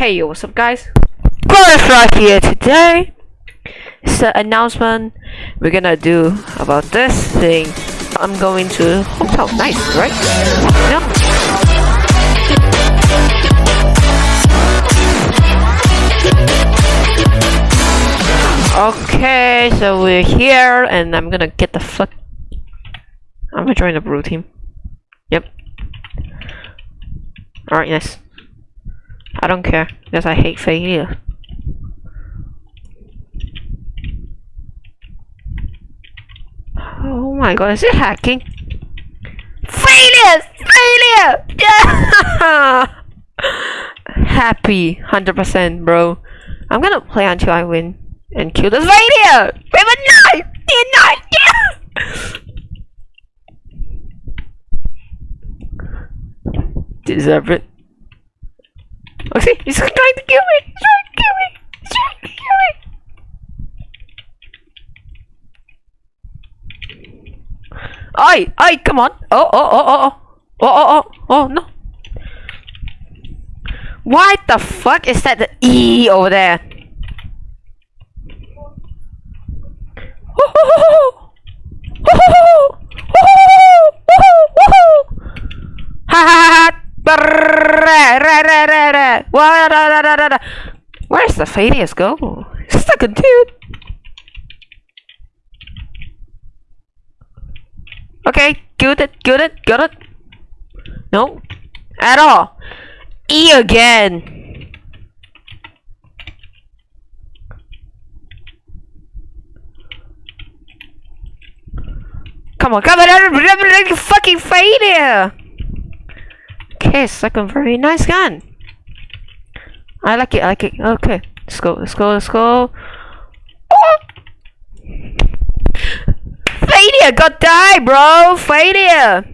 Hey, yo, what's up, guys? Glorious right here today. It's the announcement we're gonna do about this thing. I'm going to hotel. Nice, right? Yeah. Okay, so we're here, and I'm gonna get the fuck. I'm gonna join the blue team. Yep. Alright, nice. I don't care, because I hate failure. Oh my god, is it hacking? Failure! Failure! Yeah! Happy, 100%, bro. I'm gonna play until I win and kill this failure! With a knife! A knife! Yeah! Deserve it. Oh, see, he's trying to kill me! He's trying to kill me! He's trying to kill me! Oi! Oi! Come on! Oh! Oh! Oh! Oh! Oh! Oh! Oh! Oh! Oh! No! Why the fuck is that? The E over there. Ha Where's the failures go? Stuck a dude. Okay, good it, good it, got it. No, at all. E again. Come on, come on, fucking failure. Okay, second very nice gun. I like it, I like it. Okay, let's go, let's go, let's go. Oh! Failure, got die, bro. Failure.